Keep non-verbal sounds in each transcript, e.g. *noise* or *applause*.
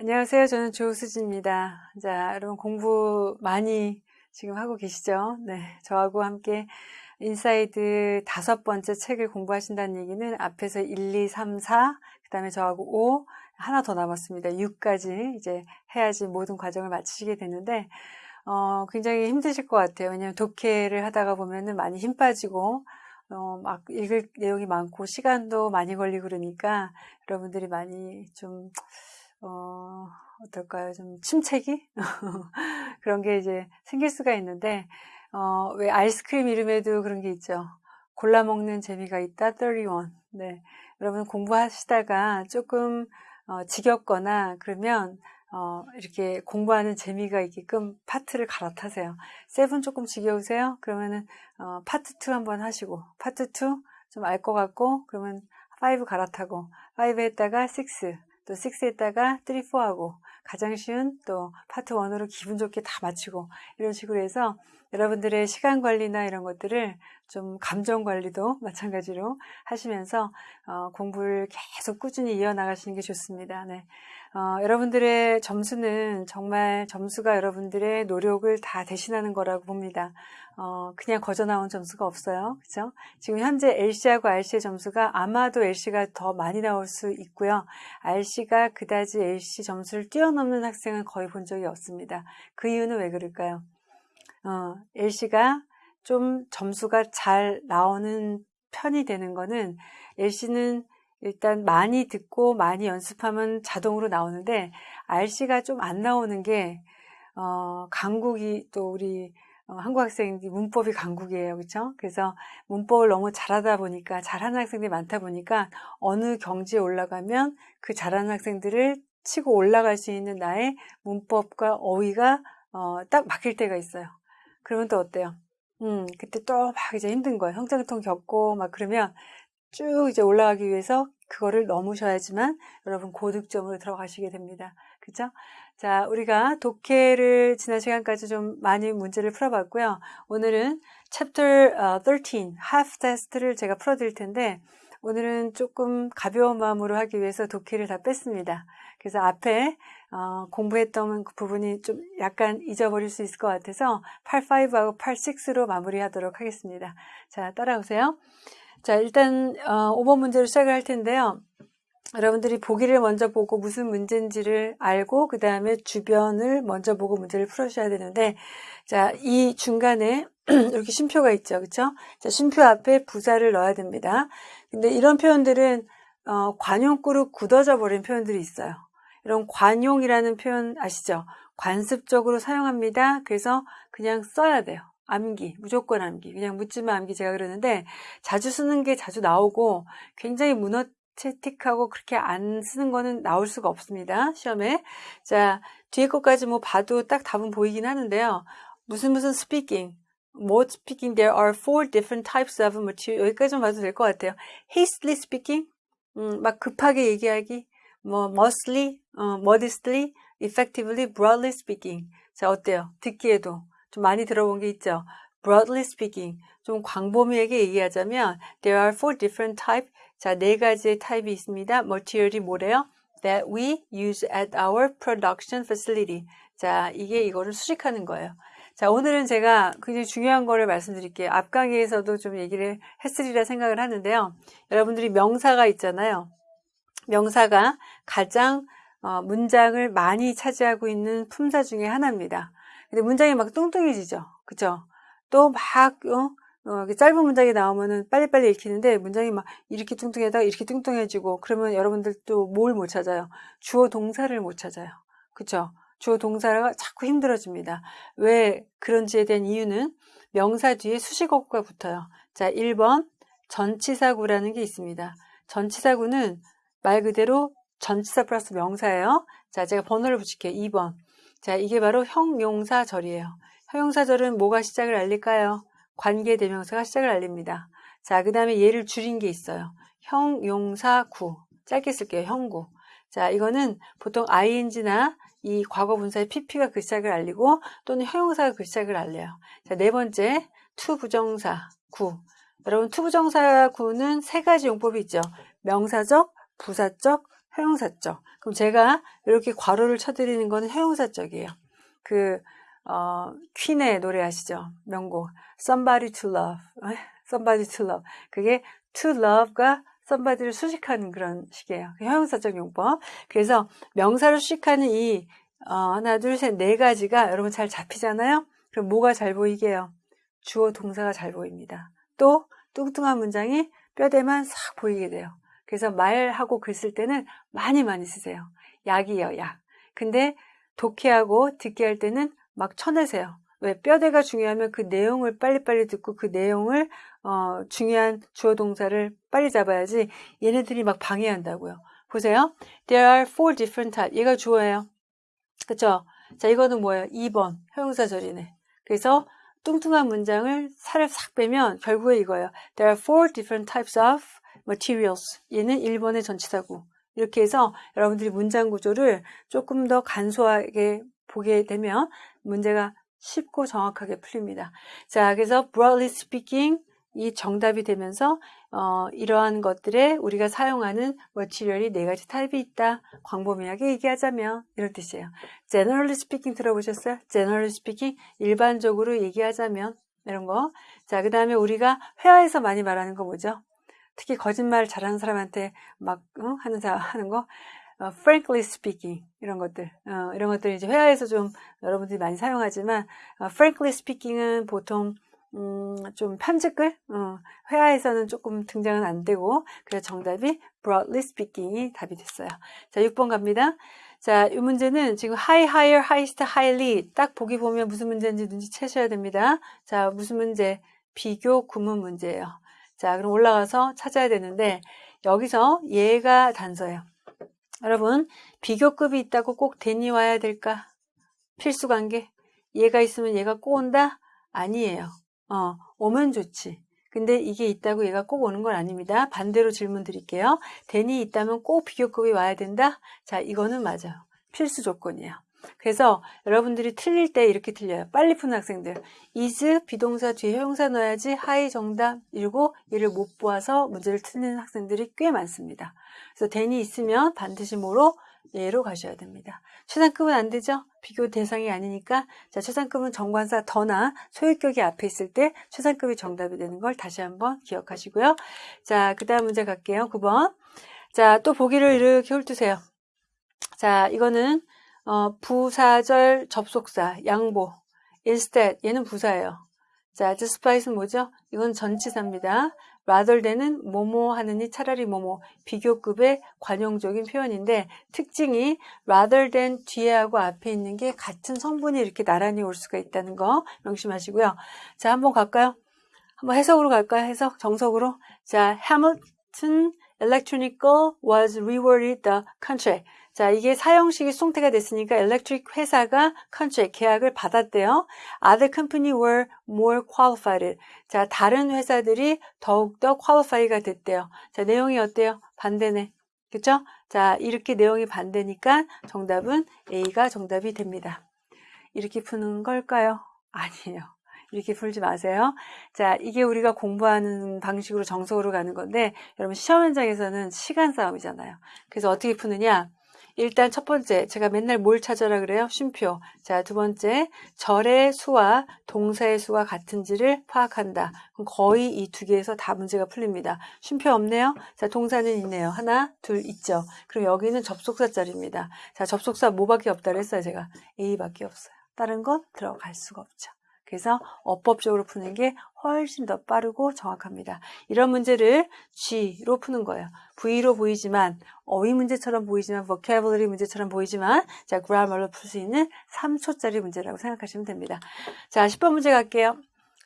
안녕하세요. 저는 조수지입니다. 자, 여러분 공부 많이 지금 하고 계시죠? 네. 저하고 함께 Inside 다섯 번째 책을 공부하신다는 얘기는 앞에서 1, 2, 3, 4, 그 다음에 저하고 5, 하나 더 남았습니다. 6까지 이제 해야지 모든 과정을 마치시게 되는데, 어, 굉장히 힘드실 것 같아요. 왜냐하면 독해를 하다가 보면은 많이 힘 빠지고, 어, 막 읽을 내용이 많고, 시간도 많이 걸리고 그러니까 여러분들이 많이 좀, 어, 어떨까요? 좀 침체기? *laughs* 그런 게 이제 생길 수가 있는데, 어, 왜 아이스크림 이름에도 그런 게 있죠. 골라 먹는 재미가 있다, 31. 네. 여러분 공부하시다가 조금, 어, 지겹거나 그러면, 어, 이렇게 공부하는 재미가 있게끔 파트를 갈아타세요. seven 조금 지겨우세요? 그러면은, 어, 파트 2 한번 하시고, 파트 2 좀 알 것 같고, 그러면 5 갈아타고, 5 했다가 6, 또 6에다가 3, 4하고 가장 쉬운 또 파트 1으로 기분 좋게 다 마치고 이런 식으로 해서 여러분들의 시간 관리나 이런 것들을 좀 감정 관리도 마찬가지로 하시면서 어, 공부를 계속 꾸준히 이어나가시는 게 좋습니다. 네. 어, 여러분들의 점수는 정말 점수가 여러분들의 노력을 다 대신하는 거라고 봅니다. 어, 그냥 거저 나온 점수가 없어요. 그죠? 지금 현재 LC하고 RC의 점수가 아마도 LC가 더 많이 나올 수 있고요. RC가 그다지 LC 점수를 뛰어넘는 학생은 거의 본 적이 없습니다. 그 이유는 왜 그럴까요? 어, LC가 좀 점수가 잘 나오는 편이 되는 거는 LC는 일단 많이 듣고 많이 연습하면 자동으로 나오는데 RC가 좀 안 나오는 게 어, 강국이 또 우리 어, 한국 학생들이 문법이 강국이에요. 그렇죠? 그래서 문법을 너무 잘하다 보니까 잘하는 학생들이 많다 보니까 어느 경지에 올라가면 그 잘하는 학생들을 치고 올라갈 수 있는 나의 문법과 어휘가 어, 딱 막힐 때가 있어요. 그러면 또 어때요? 음, 그때 또 막 이제 힘든 거예요. 형장통 겪고 막 그러면 쭉 이제 올라가기 위해서 그거를 넘으셔야지만 여러분 고득점으로 들어가시게 됩니다. 그죠? 자, 우리가 독해를 지난 시간까지 좀 많이 문제를 풀어봤고요. 오늘은 chapter 13, half test를 제가 풀어드릴 텐데 오늘은 조금 가벼운 마음으로 하기 위해서 독해를 다 뺐습니다. 그래서 앞에 어, 공부했던 그 부분이 좀 약간 잊어버릴 수 있을 것 같아서 8.5하고 8.6로 마무리하도록 하겠습니다. 자, 따라오세요. 자, 일단 어, 5번 문제로 시작을 할 텐데요. 여러분들이 보기를 먼저 보고 무슨 문제인지를 알고 그 다음에 주변을 먼저 보고 문제를 풀으셔야 되는데 자, 이 중간에 *clears throat* 이렇게 쉼표가 있죠. 그렇죠? 자, 쉼표 앞에 부사를 넣어야 됩니다. 근데 이런 표현들은 어, 관용구로 굳어져 버린 표현들이 있어요. 이런 관용이라는 표현 아시죠? 관습적으로 사용합니다. 그래서 그냥 써야 돼요. 암기, 무조건 암기, 그냥 묻지마 암기 제가 그러는데 자주 쓰는 게 자주 나오고 굉장히 문어체틱하고 그렇게 안 쓰는 거는 나올 수가 없습니다. 시험에. 자, 뒤에 것까지 뭐 봐도 딱 답은 보이긴 하는데요. 무슨 무슨 speaking, 뭐 speaking, there are four different types of material. 여기까지만 봐도 될 것 같아요. hastily speaking, 음, 막 급하게 얘기하기, 뭐 mostly, 어, modestly, effectively, broadly speaking. 자, 어때요? 듣기에도. 좀 많이 들어본 게 있죠. Broadly speaking, 좀 광범위하게 얘기하자면 there are four different type. 자, 네 가지의 타입이 있습니다. material이 뭐래요? that we use at our production facility. 자, 이게 이거를 수식하는 거예요. 자, 오늘은 제가 굉장히 중요한 거를 말씀드릴게요. 앞 강의에서도 좀 얘기를 했으리라 생각을 하는데요. 여러분들이 명사가 있잖아요. 명사가 가장 어, 문장을 많이 차지하고 있는 품사 중에 하나입니다. 근데 문장이 막 뚱뚱해지죠. 그죠? 또 막, 어? 어, 짧은 문장이 나오면은 빨리빨리 읽히는데 문장이 막 이렇게 뚱뚱해다가 이렇게 뚱뚱해지고 그러면 여러분들 또 뭘 못 찾아요? 주어 동사를 못 찾아요. 그쵸? 주어 동사가 자꾸 힘들어집니다. 왜 그런지에 대한 이유는 명사 뒤에 수식어구가 붙어요. 자, 1번 전치사구라는 게 있습니다. 전치사구는 말 그대로 전치사 플러스 명사예요. 자, 제가 번호를 붙일게요. 2번. 자, 이게 바로 형용사절이에요. 형용사절은 뭐가 시작을 알릴까요? 관계대명사가 시작을 알립니다. 자, 그 다음에 얘를 줄인 게 있어요. 형용사구. 짧게 쓸게요. 형구. 자, 이거는 보통 ing나 이 과거 분사의 pp가 그 시작을 알리고 또는 형용사가 그 시작을 알려요. 자, 네 번째, to부정사 구. 여러분, to부정사 구는 세 가지 용법이 있죠. 명사적, 부사적, 형용사적. 그럼 제가 이렇게 괄호를 쳐드리는 거는 형용사적이에요. 그, 어, 퀸의 노래 아시죠? 명곡. Somebody to love. Somebody to love. 그게 to love가 somebody를 수식하는 그런 식이에요. 형용사적 용법. 그래서 명사를 수식하는 이 어, 하나, 둘, 셋, 네 가지가 여러분 잘 잡히잖아요? 그럼 뭐가 잘 보이게요? 주어 동사가 잘 보입니다. 또 뚱뚱한 문장이 뼈대만 싹 보이게 돼요. 그래서 말하고 글 쓸 때는 많이 많이 쓰세요. 약이에요, 약. 근데 독해하고 듣게 할 때는 막 쳐내세요. 왜? 뼈대가 중요하면 그 내용을 빨리빨리 듣고 그 내용을 어, 중요한 주어 동사를 빨리 잡아야지 얘네들이 막 방해한다고요. 보세요. There are four different types. 얘가 주어예요. 그쵸? 자, 이거는 뭐예요? 2번. 형용사절이네. 그래서 뚱뚱한 문장을 살을 싹 빼면 결국에 이거예요. There are four different types of materials. 얘는 1번의 전치사구. 이렇게 해서 여러분들이 문장 구조를 조금 더 간소하게 보게 되면 문제가 쉽고 정확하게 풀립니다. 자, 그래서 broadly speaking 이 정답이 되면서 어, 이러한 것들에 우리가 사용하는 머티리얼이 네 가지 타입이 있다. 광범위하게 얘기하자면 이런 뜻이에요. generally speaking 들어보셨어요? generally speaking 일반적으로 얘기하자면 이런 거. 자, 그 다음에 우리가 회화에서 많이 말하는 거 뭐죠? 특히 거짓말 잘하는 사람한테 막 어? 하는 사 하는 거. 어, frankly speaking 이런 것들 어, 이런 것들 이제 회화에서 좀 여러분들이 많이 사용하지만 어, frankly speaking은 보통 음, 좀 편집글 어, 회화에서는 조금 등장은 안 되고 그래서 정답이 broadly speaking이 답이 됐어요. 자 6번 갑니다. 자, 이 문제는 지금 high, higher, highest, highly 딱 보기 보면 무슨 문제인지 눈치채셔야 됩니다. 자, 무슨 문제? 비교 구문 문제예요. 자, 그럼 올라가서 찾아야 되는데 여기서 얘가 단서예요. 여러분, 비교급이 있다고 꼭 than이 와야 될까? 필수 관계. 얘가 있으면 얘가 꼭 온다? 아니에요. 어, 오면 좋지. 근데 이게 있다고 얘가 꼭 오는 건 아닙니다. 반대로 질문 드릴게요. than이 있다면 꼭 비교급이 와야 된다? 자, 이거는 맞아요. 필수 조건이에요. 그래서 여러분들이 틀릴 때 이렇게 틀려요. 빨리 푸는 학생들. is 비동사 뒤에 형용사 넣어야지 high 정답 이러고 얘를 못 보아서 문제를 틀리는 학생들이 꽤 많습니다. 그래서 대니 있으면 반드시 뭐로? 예로 가셔야 됩니다. 최상급은 안 되죠? 비교 대상이 아니니까 자 최상급은 정관사 더나 소유격이 앞에 있을 때 최상급이 정답이 되는 걸 다시 한번 기억하시고요. 자, 그 다음 문제 갈게요. 9번. 자, 또 보기를 이렇게 훑으세요. 자, 이거는 어, 부사절 접속사, 양보, instead, 얘는 부사예요. 자, despite는 뭐죠? 이건 전치사입니다. rather than은 뭐뭐 하느니 차라리 뭐뭐 비교급의 관용적인 표현인데 특징이 rather than 뒤에 하고 앞에 있는 게 같은 성분이 이렇게 나란히 올 수가 있다는 거 명심하시고요. 자, 한번 갈까요? 한번 해석으로 갈까요? 해석 정석으로. 자, Hamilton Electronical was rewarded the contract. 자, 이게 사형식이 송태가 됐으니까 엘렉트릭 회사가 컨트랙 계약을 받았대요. Other company were more qualified. 자, 다른 회사들이 더욱더 qualify가 됐대요. 자, 내용이 어때요? 반대네. 그쵸? 자, 이렇게 내용이 반대니까 정답은 A가 정답이 됩니다. 이렇게 푸는 걸까요? *laughs* 아니에요. 이렇게 풀지 마세요. 자, 이게 우리가 공부하는 방식으로 정석으로 가는 건데, 여러분 시험 현장에서는 시간 싸움이잖아요. 그래서 어떻게 푸느냐? 일단 첫 번째, 제가 맨날 뭘 찾아라 그래요? 쉼표. 자, 두 번째, 절의 수와 동사의 수가 같은지를 파악한다. 그럼 거의 이 두 개에서 다 문제가 풀립니다. 쉼표 없네요? 자, 동사는 있네요. 하나, 둘 있죠. 그럼 여기는 접속사 자리입니다. 자, 접속사 뭐밖에 없다 그랬어요, 제가. A밖에 없어요. 다른 건 들어갈 수가 없죠. 그래서 어법적으로 푸는 게 훨씬 더 빠르고 정확합니다. 이런 문제를 G로 푸는 거예요. V로 보이지만 어휘 문제처럼 보이지만 vocabulary 문제처럼 보이지만 자 grammar로 풀 수 있는 3초짜리 문제라고 생각하시면 됩니다. 자 10번 문제 갈게요.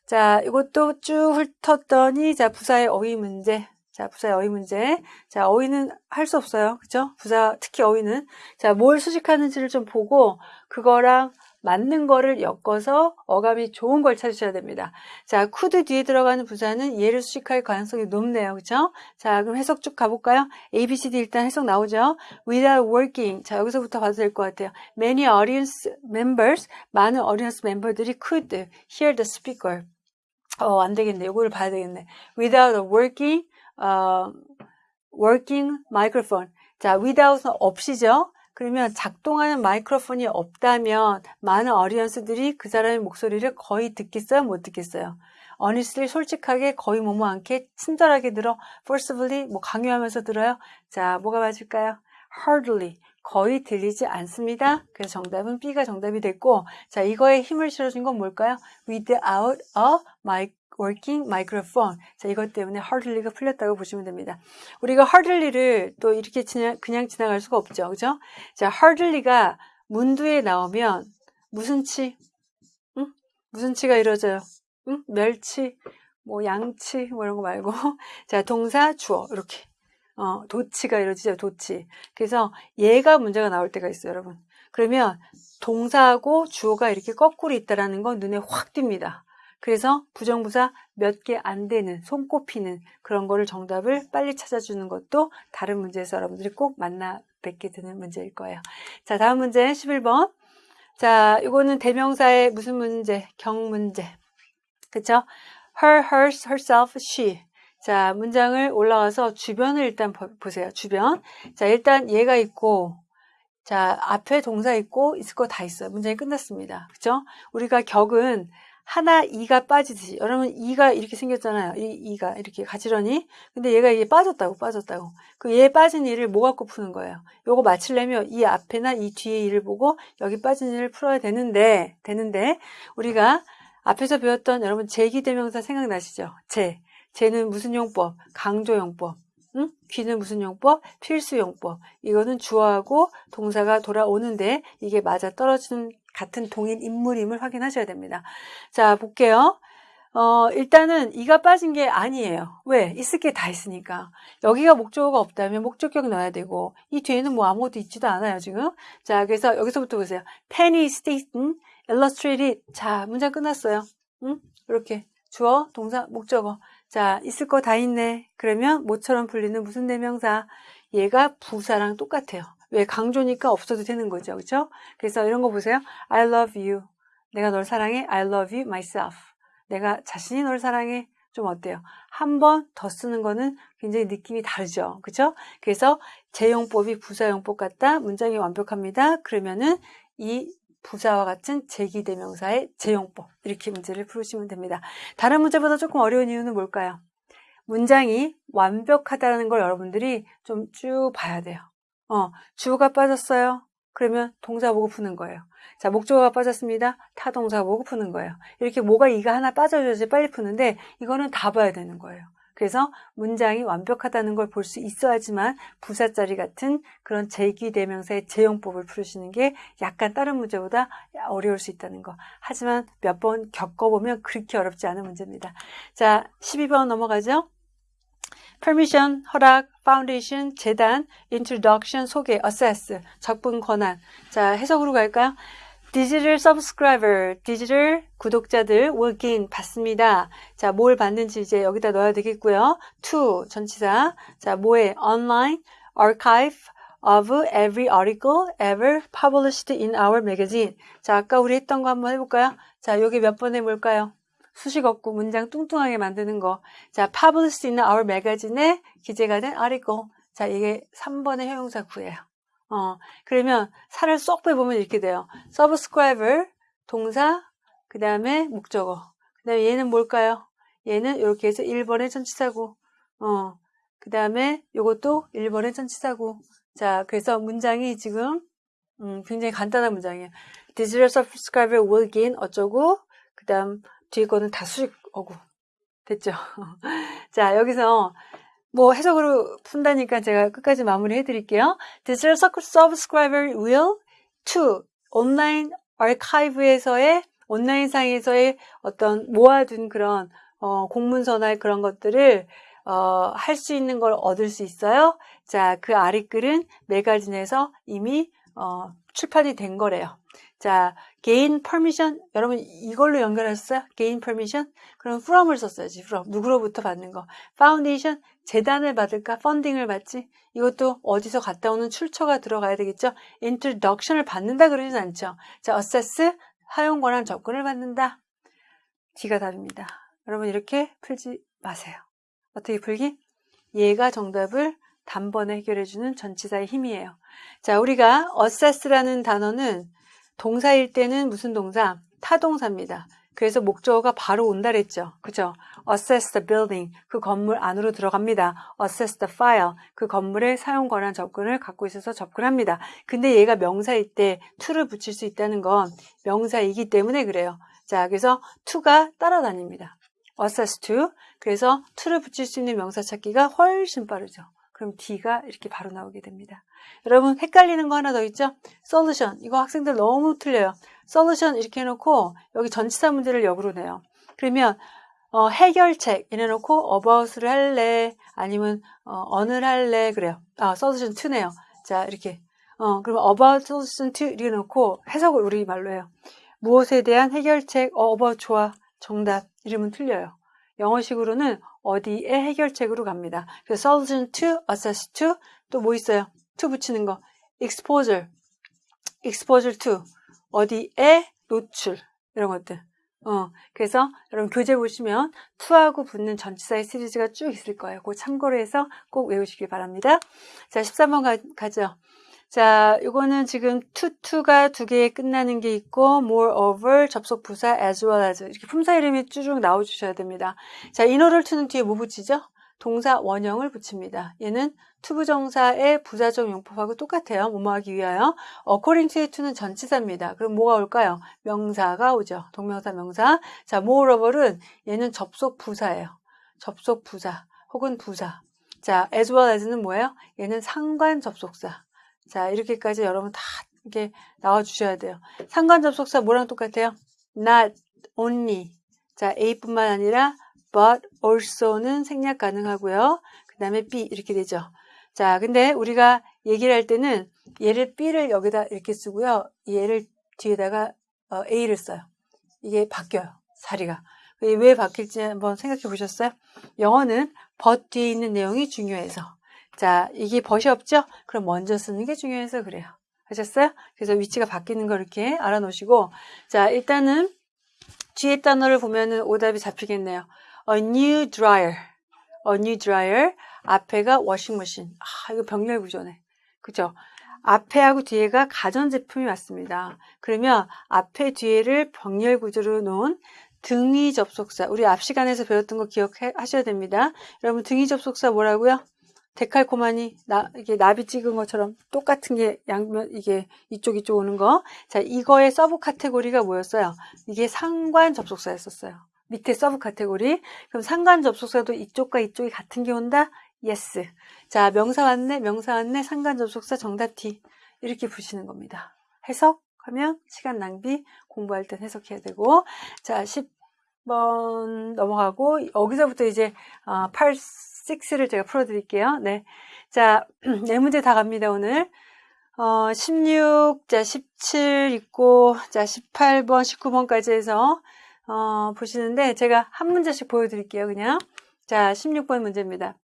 자 이것도 쭉 훑었더니 자 부사의 어휘 문제 자, 부사의 어휘 문제. 자, 어휘는 할 수 없어요. 그죠? 부사, 특히 어휘는. 자, 뭘 수식하는지를 좀 보고, 그거랑 맞는 거를 엮어서 어감이 좋은 걸 찾으셔야 됩니다. 자, could 뒤에 들어가는 부사는 얘를 수식할 가능성이 높네요. 그쵸? 자, 그럼 해석 쭉 가볼까요? A, B, C, D 일단 해석 나오죠? Without working. 자, 여기서부터 봐도 될 것 같아요. Many audience members, 많은 audience 멤버들이 could hear the speaker. 어, 안 되겠네. 이거를 봐야 되겠네. Without working, uh, working microphone. 자, without은 없이죠. 그러면 작동하는 마이크로폰이 없다면 많은 어리언스들이 그 사람의 목소리를 거의 듣겠어요? 못 듣겠어요? honestly 솔직하게 거의 뭐뭐 않게 친절하게 들어 forcibly 뭐 강요하면서 들어요. 자, 뭐가 맞을까요? hardly 거의 들리지 않습니다. 그래서 정답은 B가 정답이 됐고 자, 이거에 힘을 실어준 건 뭘까요? without a mic working microphone. 자, 이것 때문에 hardly가 풀렸다고 보시면 됩니다. 우리가 hardly를 또 이렇게 지나, 그냥 지나갈 수가 없죠. 그죠? 자, hardly가 문두에 나오면 무슨 치? 응? 무슨 치가 이루어져요? 응? 멸치, 뭐 양치, 뭐 이런 거 말고. *laughs* 자, 동사, 주어. 이렇게. 어, 도치가 이루어지죠. 도치. 그래서 얘가 문제가 나올 때가 있어요, 여러분. 그러면 동사하고 주어가 이렇게 거꾸로 있다라는 건 눈에 확 띕니다. 그래서 부정부사 몇 개 안 되는 손꼽히는 그런 거를 정답을 빨리 찾아주는 것도 다른 문제에서 여러분들이 꼭 만나 뵙게 되는 문제일 거예요. 자, 다음 문제 11번. 자, 이거는 대명사의 무슨 문제? 경 문제. 그쵸? her, hers, herself, she. 자, 문장을 올라와서 주변을 일단 보세요. 주변. 자, 일단 얘가 있고, 자, 앞에 동사 있고, 있을 거 다 있어요. 문장이 끝났습니다. 그쵸? 우리가 격은 하나 이가 빠지듯이 여러분 이가 이렇게 생겼잖아요. 이 이가 이렇게 가지런히. 근데 얘가 이게 빠졌다고 빠졌다고. 그 얘 빠진 이를 뭐 갖고 푸는 거예요. 요거 맞추려면 이 앞에나 이 뒤에 이를 보고 여기 빠진 이를 풀어야 되는데 되는데 우리가 앞에서 배웠던 여러분 제기대명사 생각나시죠? 제. 제는 무슨 용법? 강조용법. 응? 귀는 무슨 용법? 필수용법. 이거는 주어하고 동사가 돌아오는데 이게 맞아 떨어지는 같은 동일 인물임을 확인하셔야 됩니다. 자, 볼게요. 어, 일단은 이가 빠진 게 아니에요. 왜? 있을 게 다 있으니까. 여기가 목적어가 없다면 목적격 넣어야 되고, 이 뒤에는 뭐 아무것도 있지도 않아요, 지금. 자, 그래서 여기서부터 보세요. Penny Staten Illustrated. 자, 문장 끝났어요. 응? 이렇게. 주어, 동사, 목적어. 자, 있을 거 다 있네. 그러면 모처럼 불리는 무슨 대명사? 얘가 부사랑 똑같아요. 왜 강조니까 없어도 되는 거죠. 그렇죠? 그래서 이런 거 보세요. I love you. 내가 널 사랑해. I love you myself. 내가 자신이 널 사랑해. 좀 어때요? 한 번 더 쓰는 거는 굉장히 느낌이 다르죠. 그렇죠? 그래서 제용법이 부사용법 같다. 문장이 완벽합니다. 그러면은 이 부사와 같은 제기대명사의 제용법 이렇게 문제를 풀으시면 됩니다. 다른 문제보다 조금 어려운 이유는 뭘까요? 문장이 완벽하다는 걸 여러분들이 좀 쭉 봐야 돼요. 어, 주어가 빠졌어요. 그러면 동사 보고 푸는 거예요. 자, 목적어가 빠졌습니다. 타동사 보고 푸는 거예요. 이렇게 뭐가 이가 하나 빠져줘야지 빨리 푸는데 이거는 다 봐야 되는 거예요. 그래서 문장이 완벽하다는 걸 볼 수 있어야지만 부사짜리 같은 그런 제기대명사의 제용법을 풀으시는 게 약간 다른 문제보다 어려울 수 있다는 거. 하지만 몇 번 겪어보면 그렇게 어렵지 않은 문제입니다. 자, 12번 넘어가죠. Permission, 허락, foundation, 재단, introduction, 소개, assess, 접근 권한. 자, 해석으로 갈까요? 디지털 서브스크라이버, 디지털 구독자들 will gain 받습니다. 자, 뭘 받는지 이제 여기다 넣어야 되겠고요. to 전치사. 자, 뭐에 online archive of every article ever published in our magazine. 자, 아까 우리 했던 거 한번 해 볼까요? 자, 여기 몇 번에 뭘까요? 수식 없고 문장 뚱뚱하게 만드는 거. 자, published in our magazine에 기재가 된 article. 자, 이게 3번의 형용사 구예요. 어, 그러면 살을 쏙 빼보면 이렇게 돼요. subscriber, 동사, 그 다음에 목적어. 그 다음에 얘는 뭘까요? 얘는 이렇게 해서 1번의 전치사고, 어, 그 다음에 이것도 1번의 전치사고. 자, 그래서 문장이 지금, 음, 굉장히 간단한 문장이에요. Digital subscriber will gain 어쩌고, 그 다음 뒤에 거는 다 수식어고. 됐죠? *laughs* 자, 여기서 뭐 해석으로 푼다니까 제가 끝까지 마무리 해드릴게요. Digital subscriber will to 온라인 아카이브에서의 온라인상에서의 어떤 모아둔 그런 어, 공문서나 그런 것들을 어, 할 수 있는 걸 얻을 수 있어요. 자, 그 article은 매거진에서 이미 어, 출판이 된 거래요. 자, gain permission 여러분 이걸로 연결하셨어요? gain permission? 그럼 from을 썼어야지. from 누구로부터 받는 거. 파운데이션 재단을 받을까? funding을 받지? 이것도 어디서 갔다 오는 출처가 들어가야 되겠죠? introduction을 받는다 그러진 않죠. 자, access 사용 권한 접근을 받는다. D가 답입니다. 여러분 이렇게 풀지 마세요. 어떻게 풀기? 얘가 정답을 단번에 해결해주는 전치사의 힘이에요. 자, 우리가 access라는 단어는 동사일 때는 무슨 동사? 타동사입니다. 그래서 목적어가 바로 온다 그랬죠. 그죠? assess the building. 그 건물 안으로 들어갑니다. assess the file. 그 건물의 사용 권한 접근을 갖고 있어서 접근합니다. 근데 얘가 명사일 때 to를 붙일 수 있다는 건 명사이기 때문에 그래요. 자, 그래서 to가 따라다닙니다. assess to. 그래서 to를 붙일 수 있는 명사 찾기가 훨씬 빠르죠. 그럼 D가 이렇게 바로 나오게 됩니다. 여러분 헷갈리는 거 하나 더 있죠? solution. 이거 학생들 너무 틀려요. solution 이렇게 해놓고 여기 전치사 문제를 역으로 내요. 그러면 어, 해결책 이래놓고 about를 할래 아니면 어, 느를 할래 그래요. 아 solution 2네요. 자 이렇게 어 그러면 about solution 2 이렇게 놓고 해석을 우리 말로 해요. 무엇에 대한 해결책 어, about 좋아 정답 이러면 틀려요. 영어식으로는 어디에 해결책으로 갑니다. 그래서 solution to, assess to 또 뭐 있어요? To 붙이는 거 exposure, exposure to 어디에 노출 이런 것들. 어, 그래서 여러분 교재 보시면 to하고 붙는 전치사의 시리즈가 쭉 있을 거예요. 그 참고로 해서 꼭 외우시길 바랍니다. 자, 13번 가, 가죠. 자, 이거는 지금 to, to가 두 개에 끝나는 게 있고 moreover 접속 부사 as well as 이렇게 품사 이름이 쭉 나와 주셔야 됩니다. 자, in order to는 뒤에 뭐 붙이죠? 동사 원형을 붙입니다. 얘는 to부정사의 부사적 용법하고 똑같아요. 뭐뭐하기 위하여. according to to는 전치사입니다. 그럼 뭐가 올까요? 명사가 오죠. 동명사 명사. 자, moreover은 얘는 접속 부사예요. 접속 부사 혹은 부사. 자, as well as는 뭐예요? 얘는 상관 접속사. 자, 이렇게까지 여러분 다 이렇게 나와 주셔야 돼요. 상관 접속사 뭐랑 똑같아요? not only. 자, A뿐만 아니라 but also는 생략 가능하고요. 그 다음에 B 이렇게 되죠. 자, 근데 우리가 얘기를 할 때는 얘를 B를 여기다 이렇게 쓰고요. 얘를 뒤에다가 어, A를 써요. 이게 바뀌어요. 자리가. 왜 바뀔지 한번 생각해 보셨어요? 영어는 but 뒤에 있는 내용이 중요해서. 자, 이게 벗이 없죠? 그럼 먼저 쓰는 게 중요해서 그래요. 하셨어요? 그래서 위치가 바뀌는 걸 이렇게 알아놓으시고. 자, 일단은 뒤에 단어를 보면은 오답이 잡히겠네요. A new dryer. A new dryer. 앞에가 워싱머신. 아, 이거 병렬 구조네. 그죠? 앞에하고 뒤에가 가전제품이 왔습니다. 그러면 앞에 뒤에를 병렬 구조로 놓은 등위 접속사. 우리 앞 시간에서 배웠던 거 기억하셔야 됩니다. 여러분 등위 접속사 뭐라고요? 데칼코마니 나 이게 나비 찍은 것처럼 똑같은 게 양면 이게 이쪽 이쪽 오는 거. 자, 이거의 subcategory가 뭐였어요? 이게 상관 접속사였었어요. 밑에 subcategory. 그럼 상관 접속사도 이쪽과 이쪽이 같은 게 온다? Yes. 자, 명사 왔네, 명사 왔네, 상관 접속사 정답 D. 이렇게 푸시는 겁니다. 해석하면 시간 낭비, 공부할 땐 해석해야 되고. 자, 10번 넘어가고, 여기서부터 이제 8, 어, 6를 제가 풀어드릴게요. 네. 자, *clears throat* 네 문제 다 갑니다, 오늘. 어, 16, 자, 17 있고, 자, 18번, 19번까지 해서, 어, 보시는데, 제가 한 문제씩 보여드릴게요, 그냥. 자, 16번 문제입니다.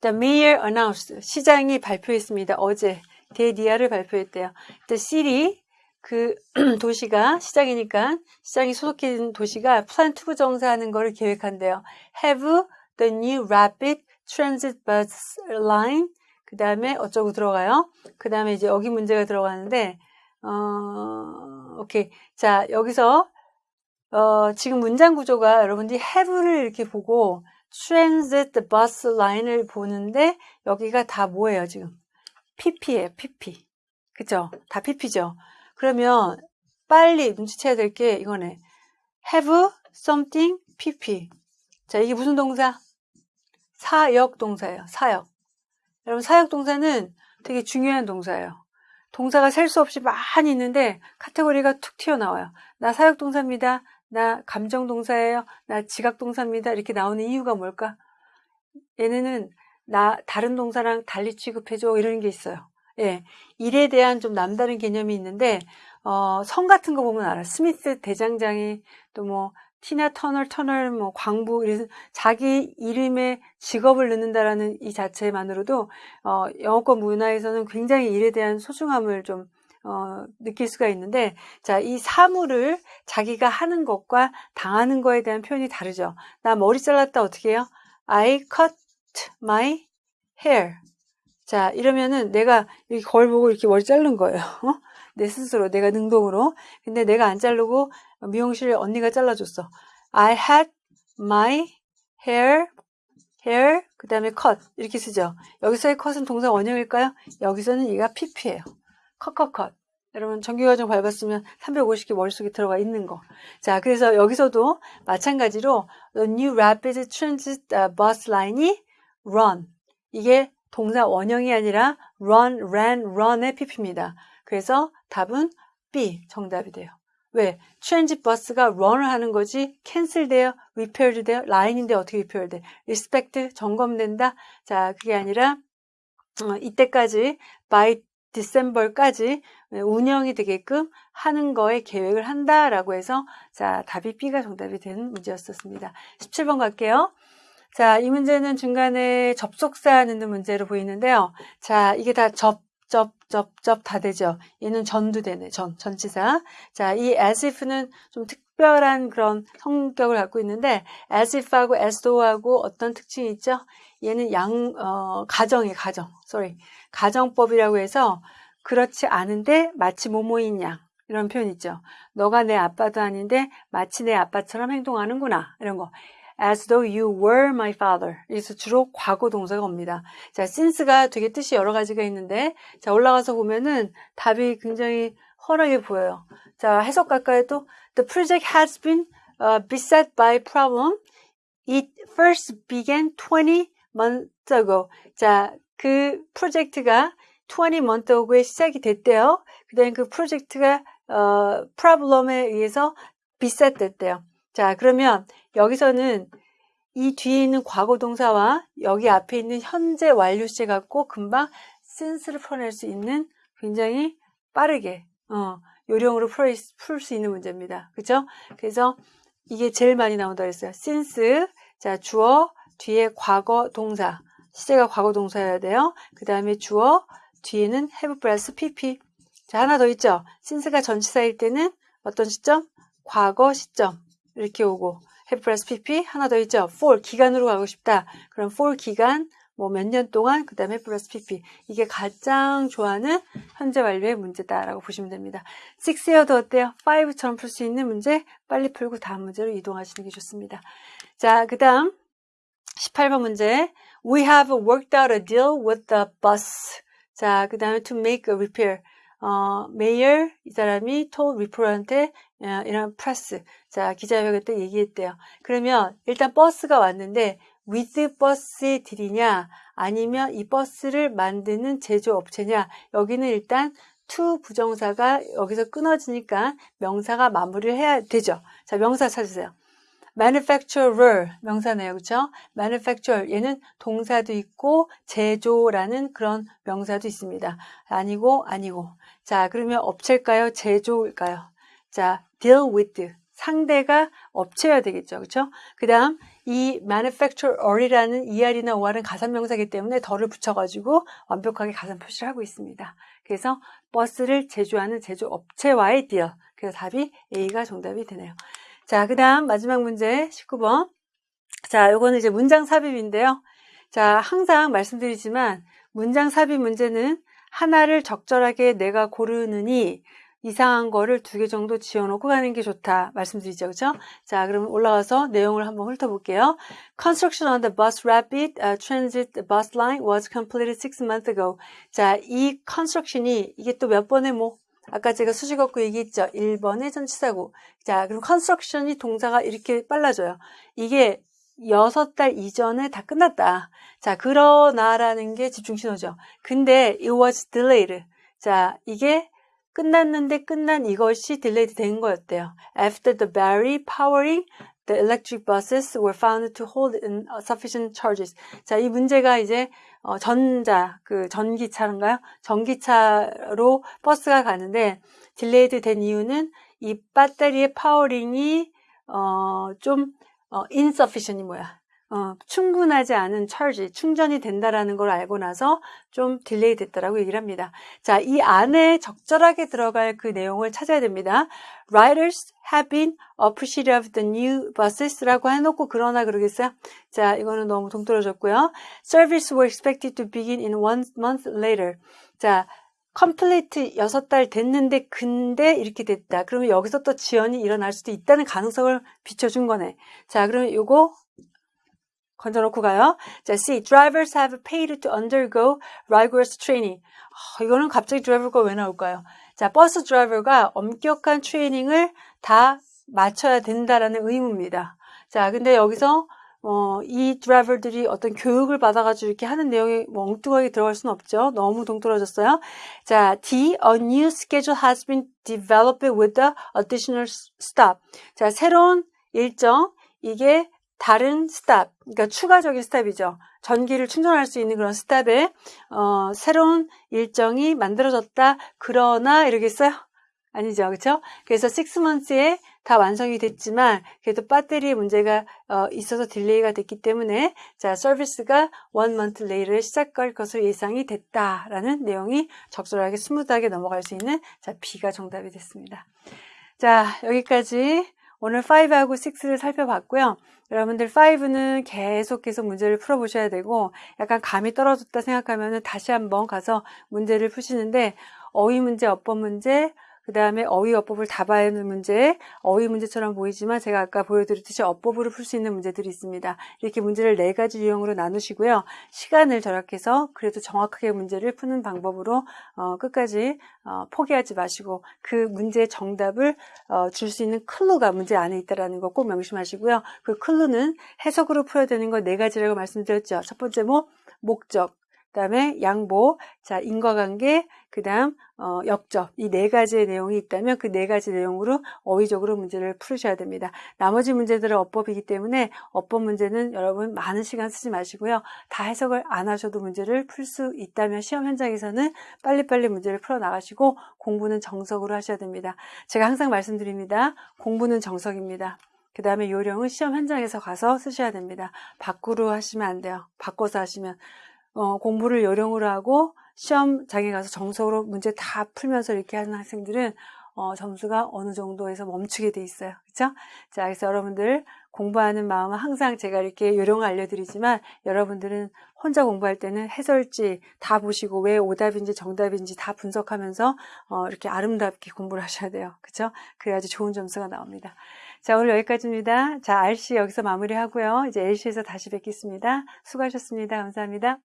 The mayor announced, 시장이 발표했습니다. 어제, that 이하를 발표했대요. The city, 그 *clears throat* 도시가, 시장이니까, 시장이 소속된 도시가 plans to부정사 하는 거를 계획한대요. Have the new rapid transit bus line. 그 다음에 어쩌고 들어가요. 그 다음에 이제 여기 문제가 들어가는데, 어, 오케이. 자, 여기서, 어, 지금 문장 구조가 여러분들이 have를 이렇게 보고 transit bus line을 보는데, 여기가 다 뭐예요, 지금? pp예요, pp. 그죠? 다 pp죠? 그러면 빨리 눈치채야 될 게 이거네. have something pp. 자, 이게 무슨 동사? 사역 동사예요. 사역. 여러분 사역 동사는 되게 중요한 동사예요. 동사가 셀 수 없이 많이 있는데 카테고리가 툭 튀어나와요. 나 사역 동사입니다. 나 감정 동사예요. 나 지각 동사입니다. 이렇게 나오는 이유가 뭘까? 얘네는 나 다른 동사랑 달리 취급해줘 이런 게 있어요. 예, 일에 대한 좀 남다른 개념이 있는데 어, 성 같은 거 보면 알아. 스미스 대장장이 또 뭐 티나 터널, 터널, 뭐 광부 이래서 자기 이름에 직업을 넣는다라는 이 자체만으로도 어, 영어권 문화에서는 굉장히 일에 대한 소중함을 좀 어, 느낄 수가 있는데 자, 이 사물을 자기가 하는 것과 당하는 거에 대한 표현이 다르죠. 나 머리 잘랐다 어떻게 해요? I cut my hair. 자, 이러면은 내가 이렇게 거울 보고 이렇게 머리 자른 거예요. 어? *laughs* 내 스스로, 내가 능동으로. 근데 내가 안 자르고 미용실 언니가 잘라줬어. I had my hair, hair, 그 다음에 cut. 이렇게 쓰죠. 여기서의 cut은 동사 원형일까요? 여기서는 얘가 pp예요. Cut. 여러분 정규과정 밟았으면 350개 머릿속에 들어가 있는 거. 자, 그래서 여기서도 마찬가지로 the new rapid transit bus line이 run. 이게 동사 원형이 아니라 run, ran, run의 pp입니다. 그래서 답은 B 정답이 돼요. 왜? transit 버스가 run을 하는 거지 cancel 돼요? repaired 돼요? 라인인데 어떻게 repair 돼? inspect 점검된다? 자, 그게 아니라 어, 이때까지 by 디셈버까지 운영이 되게끔 하는 거에 계획을 한다라고 해서 자 답이 B가 정답이 되는 문제였었습니다. 17번 갈게요. 자, 이 문제는 중간에 접속사 넣는 문제로 보이는데요. 자, 이게 다 접, 접, 접, 접 다 되죠. 얘는 전도 되네, 전, 전치사. 자, 이 as if는 좀 특별한 그런 성격을 갖고 있는데, as if하고 as though하고 어떤 특징이 있죠? 얘는 양, 어, 가정의 가정, sorry. 가정법이라고 해서 그렇지 않은데 마치 모모인 양. 이런 표현 있죠. 너가 내 아빠도 아닌데 마치 내 아빠처럼 행동하는구나. 이런 거. as though you were my father. 그래서 주로 과거 동사가 옵니다. 자, since가 되게 뜻이 여러 가지가 있는데, 자, 올라가서 보면은 답이 굉장히 훤하게 보여요. 자, 해석 갈까요 또? The project has been uh, beset by problem. It first began 20 ago. 자, 그 프로젝트가 20 months ago에 시작이 됐대요. 그 다음에 그 프로젝트가 어, problem에 의해서 됐대요. 자, 그러면 여기서는 이 뒤에 있는 과거 동사와 여기 앞에 있는 현재 완료시 갖고 금방 since를 풀어낼 수 있는 굉장히 빠르게 어, 요령으로 풀 수 있는 문제입니다. 그죠? 그래서 이게 제일 많이 나온다 그랬어요. since 자 주어 뒤에 과거 동사 시제가 과거 동사여야 돼요. 그 다음에 주어 뒤에는 have 플러스 pp 자 하나 더 있죠. since가 전치사일 때는 어떤 시점? 과거 시점 이렇게 오고 have 플러스 pp 하나 더 있죠. for 기간으로 가고 싶다. 그럼 for 기간 뭐 몇 년 동안 그 다음에 플러스 pp 이게 가장 좋아하는 현재 완료의 문제다라고 보시면 됩니다. 6여도 어때요? 5처럼 풀 수 있는 문제 빨리 풀고 다음 문제로 이동하시는 게 좋습니다. 자, 그 다음 18번 문제 We have worked out a deal with the bus. 자, 그 다음에 to make a repair. 어, mayor 이 사람이 to reporter한테 어, 이런 프레스 자 기자회견 때 얘기했대요. 그러면 일단 버스가 왔는데 with 버스의 deal이냐 아니면 이 버스를 만드는 제조업체냐 여기는 일단 to 부정사가 여기서 끊어지니까 명사가 마무리를 해야 되죠. 자 명사 찾으세요. Manufacturer 명사네요. 그렇죠? manufacturer 얘는 동사도 있고 제조라는 그런 명사도 있습니다. 아니고 아니고. 자, 그러면 업체일까요? 제조일까요? 자, deal with 상대가 업체여야 되겠죠. 그렇죠? 그 다음 이 manufacturer이라는 er이나 or은 가산명사이기 때문에 덜을 붙여가지고 완벽하게 가산 표시를 하고 있습니다. 그래서 버스를 제조하는 제조업체와의 deal. 그래서 답이 A가 정답이 되네요. 자, 그 다음 마지막 문제 19번. 자, 요거는 이제 문장 삽입인데요. 자, 항상 말씀드리지만 문장 삽입 문제는 하나를 적절하게 내가 고르느니 이상한 거를 두 개 정도 지어놓고 가는 게 좋다 말씀드리죠 그죠 자 그럼 올라가서 내용을 한번 훑어볼게요 Construction on the bus rapid uh, transit bus line was completed six months ago 자 이 construction이 이게 또 몇 번의 뭐 아까 제가 없고 얘기했죠. 1번의 전치사고. 자, 그럼 construction이 동사가 이렇게 빨라져요. 이게 6달 이전에 다 끝났다. 자, 그러나라는 게 집중신호죠. 근데 it was delayed. 자, 이게 끝났는데 끝난 이것이 delayed 된 거였대요. After the battery powering the electric buses were found to hold sufficient charges. 자, 이 문제가 이제 어, 전자, 그 전기차인가요? 전기차로 버스가 가는데 delayed 된 이유는 이 배터리의 powering이 어, 좀 어, insufficient이 뭐야? 어, 충분하지 않은 charge, 충전이 된다라는 걸 알고 나서 좀 delay 됐다라고 얘기를 합니다. 자, 이 안에 적절하게 들어갈 그 내용을 찾아야 됩니다. Riders have been appreciative of the new busses라고 해놓고 그러나 그러겠어요? 자, 이거는 너무 동떨어졌고요. Service were expected to begin in one month later. 자, complete 여섯 달 됐는데 근데 이렇게 됐다. 그러면 여기서 또 지연이 일어날 수도 있다는 가능성을 비춰준 거네. 자, 그러면 요거 건져놓고 가요. 자, C. Drivers have paid to undergo rigorous training. 어, 이거는 갑자기 드라이버가 왜 나올까요? 자, 버스 드라이버가 엄격한 트레이닝을 다 맞춰야 된다라는 의무입니다. 자, 근데 여기서 어, 이 드라이버들이 어떤 교육을 받아가지고 이렇게 하는 내용이 뭐 엉뚱하게 들어갈 수는 없죠. 너무 동떨어졌어요. 자, D. A new schedule has been developed with the additional stop. 자, 새로운 일정. 이게 다른 stop, 그러니까 추가적인 stop이죠. 전기를 충전할 수 있는 그런 stop에 어, 새로운 일정이 만들어졌다. 그러나 이러겠어요? 아니죠, 그렇죠? 그래서 6months에 다 완성이 됐지만 그래도 배터리 문제가 어, 있어서 delay가 됐기 때문에 자 서비스가 1 month later 시작할 것으로 예상이 됐다라는 내용이 적절하게 smooth하게 넘어갈 수 있는 자 B가 정답이 됐습니다. 자 여기까지 오늘 5하고 6를 살펴봤고요. 여러분들 5는 계속 계속 문제를 풀어보셔야 되고 약간 감이 떨어졌다 생각하면 다시 한번 가서 문제를 푸시는데 어휘 문제, 어법 문제, 그 다음에 어휘 어법을 다 봐야 하는 문제, 어휘 문제처럼 보이지만 제가 아까 보여드렸듯이 어법으로 풀 수 있는 문제들이 있습니다. 이렇게 문제를 네 가지 유형으로 나누시고요. 시간을 절약해서 그래도 정확하게 문제를 푸는 방법으로 어, 끝까지 어, 포기하지 마시고 그 문제의 정답을 어, 줄 수 있는 클루가 문제 안에 있다는 거 꼭 명심하시고요. 그 클루는 해석으로 풀어야 되는 거네 가지라고 말씀드렸죠. 첫 번째 뭐 목적, 그다음에 양보, 자 인과관계, 그다음 어, 역접 이 네 가지의 내용이 있다면 그 네 가지 내용으로 어휘적으로 문제를 풀으셔야 됩니다. 나머지 문제들은 어법이기 때문에 어법 문제는 여러분 많은 시간 쓰지 마시고요. 다 해석을 안 하셔도 문제를 풀 수 있다면 시험 현장에서는 빨리빨리 문제를 풀어 나가시고 공부는 정석으로 하셔야 됩니다. 제가 항상 말씀드립니다. 공부는 정석입니다. 그 다음에 요령은 시험 현장에서 가서 쓰셔야 됩니다. 밖으로 하시면 안 돼요. 바꿔서 하시면 어, 공부를 요령으로 하고 시험장에 가서 정석으로 문제 다 풀면서 이렇게 하는 학생들은 어, 점수가 어느 정도에서 멈추게 돼 있어요. 그렇죠? 자, 그래서 여러분들 공부하는 마음은 항상 제가 이렇게 요령을 알려드리지만 여러분들은 혼자 공부할 때는 해설지 다 보시고 왜 오답인지 정답인지 다 분석하면서 어, 이렇게 아름답게 공부를 하셔야 돼요. 그렇죠? 그래야지 좋은 점수가 나옵니다. 자, 오늘 여기까지입니다. 자, RC 여기서 마무리하고요. 이제 LC에서 다시 뵙겠습니다. 수고하셨습니다. 감사합니다.